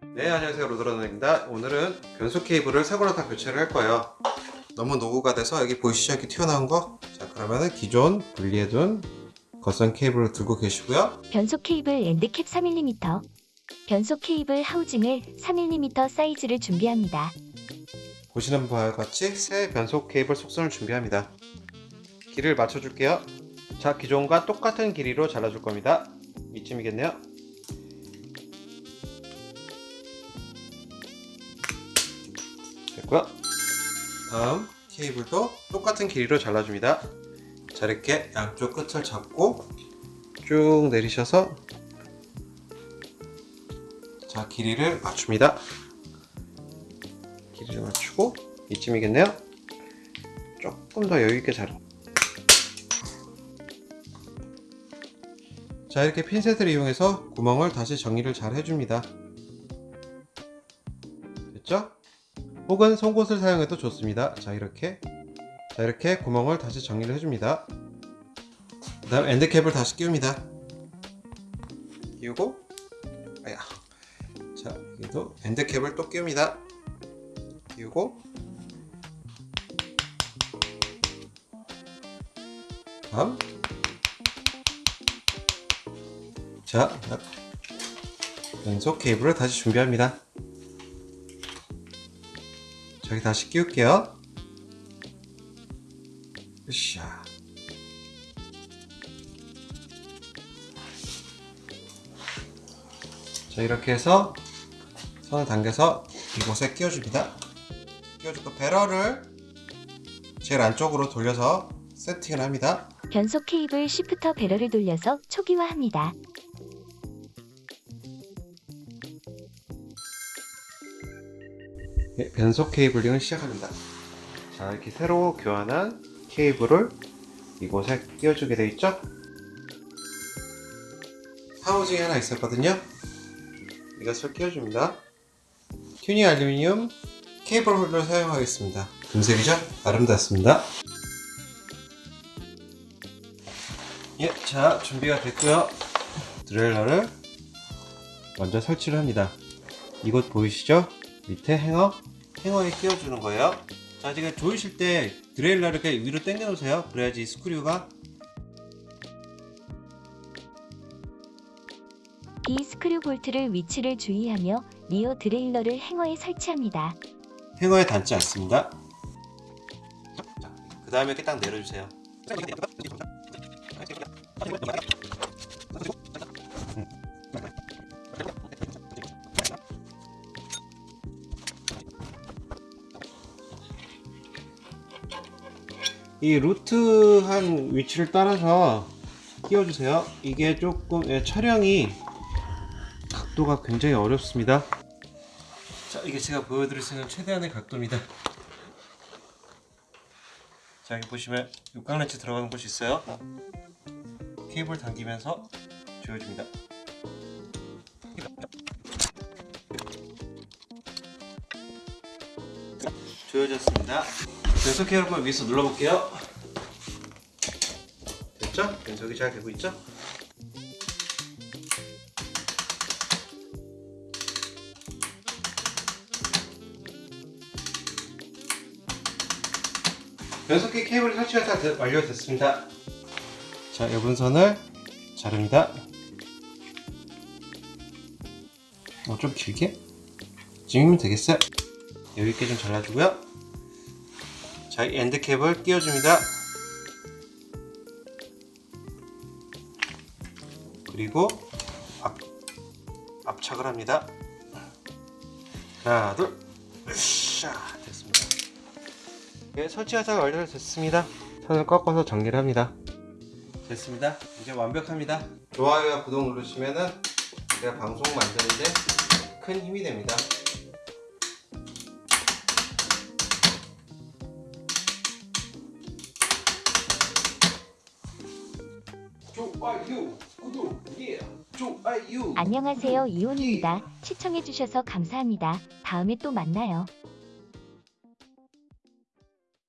네 안녕하세요. 로드러너입니다. 오늘은 변속 케이블을 다 교체를 할 거예요. 너무 노후가 돼서 여기 보이시죠? 이렇게 튀어나온 거? 자 그러면은 기존 분리해둔 겉선 케이블을 들고 계시고요. 변속 케이블 end cap 3mm 변속 케이블 하우징을 3mm 사이즈를 준비합니다. 보시는 바와 같이 새 변속 케이블 속선을 준비합니다. 길이를 맞춰줄게요. 자 기존과 똑같은 길이로 잘라줄 겁니다. 이쯤이겠네요 됐고요 다음 케이블도 똑같은 길이로 잘라줍니다. 자 이렇게. 양쪽 끝을 잡고 쭉 내리셔서 자 길이를 맞춥니다. 길이를 맞추고 이쯤이겠네요. 조금 더 여유있게 자르 자 이렇게 핀셋을 이용해서 구멍을 다시 정리를 잘 해줍니다 혹은 송곳을 사용해도 좋습니다. 자 이렇게. 자 이렇게 구멍을 다시 정리를 해줍니다. 그 다음 엔드캡을 다시 끼웁니다. 끼우고 아야. 자 여기도 엔드캡을 또 끼웁니다. 끼우고. 다음. 자 연속 케이블을 다시 준비합니다 저기 다시 끼울게요. 으쌰. 자 이렇게 해서 손을 당겨서 이곳에 끼워줍니다. 끼워주고 배럴을 제일 안쪽으로 돌려서 세팅을 합니다. 변속 케이블 시프터 배럴을 돌려서 초기화합니다. 예, 변속 케이블링을 시작합니다. 자, 이렇게 새로 교환한 케이블을 이곳에 끼워주게 되어 있죠? 하우징이 하나 있었거든요. 이것을 끼워줍니다. 튜닝 알루미늄 케이블 홀더를 사용하겠습니다. 금색이죠? 아름답습니다. 예, 자, 준비가 됐고요. derailleur를 먼저 설치를 합니다. 이곳 보이시죠? 밑에 행어, 행어에 끼워주는 거예요. 자, 지금 조이실 때 derailleur를 이렇게 위로 당겨 놓으세요. 그래야지 screw가 이 스크류 볼트를 위치를 주의하며 리어 드레일러를 행어에 설치합니다. 행어에 닿지 않습니다. 그 다음에 이렇게 딱 내려주세요. 이 루트 한 위치를 따라서 끼워주세요. 이게 조금 예, 촬영이 각도가 굉장히 어렵습니다. 자, 이게 제가 보여드릴 수 있는 최대한의 각도입니다. 자, 여기 보시면 육각 렌치 들어가는 곳이 있어요. 케이블 당기면서 조여줍니다. 조여졌습니다. 변속 케이블 위에서 눌러볼게요. 됐죠? 변속이 잘 되고 있죠? 변속기 케이블 설치가 다 되- 완료됐습니다. 자, 여분선을 자릅니다. 어, 좀 길게? 지금이면 되겠어요. 여유있게 좀 잘라주고요. 자, 이 엔드캡을 끼워줍니다. 그리고 앞, 압착을 합니다. 하나, 둘, 으쌰, 됐습니다. 네, 설치하자가 완료됐습니다. 선을 꺾어서 정리를 합니다. 됐습니다. 이제 완벽합니다. 좋아요와 구독 누르시면은 제가 방송 만드는데 큰 힘이 됩니다. 좋아요. 안녕하세요 이온입니다. 시청해주셔서 감사합니다. 다음에 또 만나요.